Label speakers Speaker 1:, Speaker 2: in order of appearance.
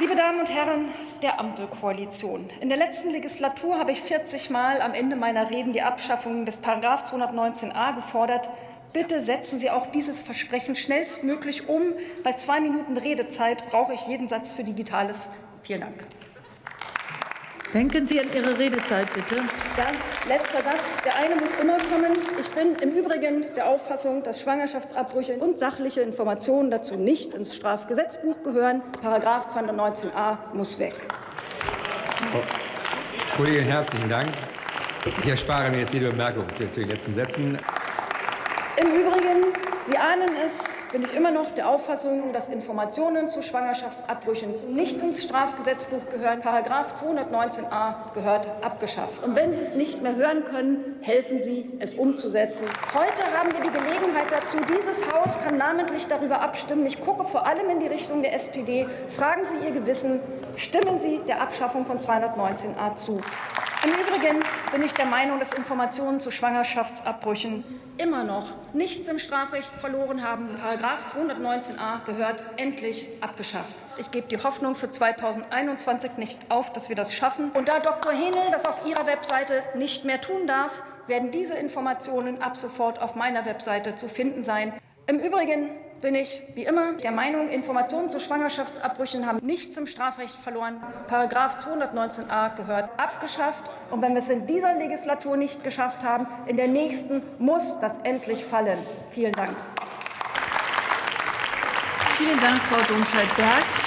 Speaker 1: Liebe Damen und Herren der Ampelkoalition, in der letzten Legislatur habe ich 40 Mal am Ende meiner Reden die Abschaffung des § 219a gefordert. Bitte setzen Sie auch dieses Versprechen schnellstmöglich um. Bei zwei Minuten Redezeit brauche ich jeden Satz für Digitales. Vielen Dank.
Speaker 2: Denken Sie an Ihre Redezeit, bitte.
Speaker 1: Ja, letzter Satz. Der eine muss immer kommen. Ich bin im Übrigen der Auffassung, dass Schwangerschaftsabbrüche und sachliche Informationen dazu nicht ins Strafgesetzbuch gehören. Paragraph 219a muss weg.
Speaker 3: Kollegin, herzlichen Dank. Ich erspare mir jetzt jede Bemerkung zu den letzten Sätzen.
Speaker 1: Im Übrigen, Sie ahnen es, bin ich immer noch der Auffassung, dass Informationen zu Schwangerschaftsabbrüchen nicht ins Strafgesetzbuch gehören. Paragraph 219a gehört abgeschafft. Und wenn Sie es nicht mehr hören können, helfen Sie, es umzusetzen. Heute haben wir die Gelegenheit dazu. Dieses Haus kann namentlich darüber abstimmen. Ich gucke vor allem in die Richtung der SPD. Fragen Sie Ihr Gewissen. Stimmen Sie der Abschaffung von 219a zu. Im Übrigen bin ich der Meinung, dass Informationen zu Schwangerschaftsabbrüchen immer noch nichts im Strafrecht verloren haben. Paragraph 219a gehört endlich abgeschafft. Ich gebe die Hoffnung für 2021 nicht auf, dass wir das schaffen. Und da Dr. Henel das auf ihrer Webseite nicht mehr tun darf, werden diese Informationen ab sofort auf meiner Webseite zu finden sein. Im Übrigen bin ich wie immer der Meinung, Informationen zu Schwangerschaftsabbrüchen haben nichts im Strafrecht verloren. Paragraph 219a gehört abgeschafft. Und wenn wir es in dieser Legislatur nicht geschafft haben, in der nächsten muss das endlich fallen. Vielen Dank.
Speaker 2: Vielen Dank, Frau Domscheit-Berg.